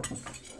out.